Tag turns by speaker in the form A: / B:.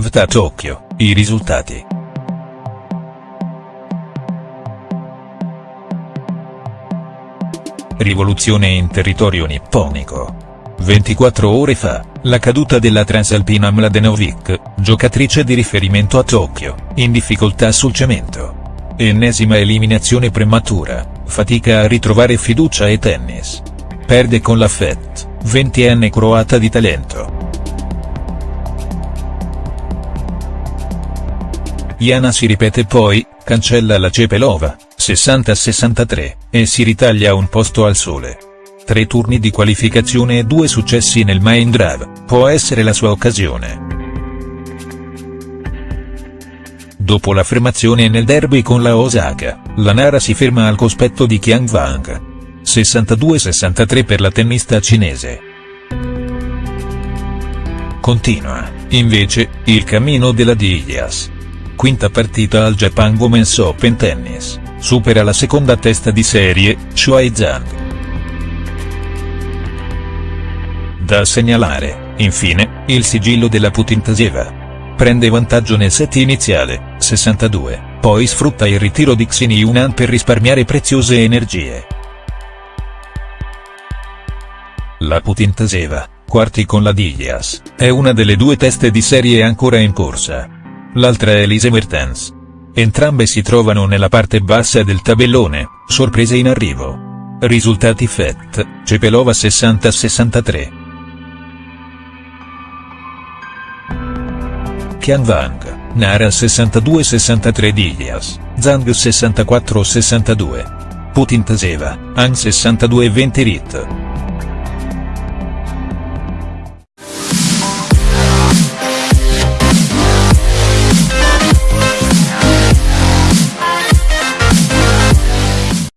A: Svta Tokyo, i risultati. Rivoluzione in territorio nipponico. 24 ore fa, la caduta della transalpina Mladenovic, giocatrice di riferimento a Tokyo, in difficoltà sul cemento. Ennesima eliminazione prematura, fatica a ritrovare fiducia e tennis. Perde con la FET, 20enne croata di talento. Iana si ripete poi, cancella la Cepelova, 60-63, e si ritaglia un posto al sole. Tre turni di qualificazione e due successi nel main drive, può essere la sua occasione. Dopo l'affermazione nel derby con la Osaka, la Nara si ferma al cospetto di Qiang Wang. 62-63 per la tennista cinese. Continua, invece, il cammino della Diaz. Quinta partita al Japan Women's Open Tennis, supera la seconda testa di serie, Shuai Zhang. Da segnalare, infine, il sigillo della Putintaseva. Prende vantaggio nel set iniziale, 62, poi sfrutta il ritiro di Xini Yunan per risparmiare preziose energie. La Putintaseva, quarti con la Diaz, è una delle due teste di serie ancora in corsa. L'altra è Elise Mertens. Entrambe si trovano nella parte bassa del tabellone, sorprese in arrivo. Risultati FET, Cepelova 60-63. Qian Wang, Nara 62-63 Diaz, Zhang 64-62. Putin Taseva, An 62-20 Rit.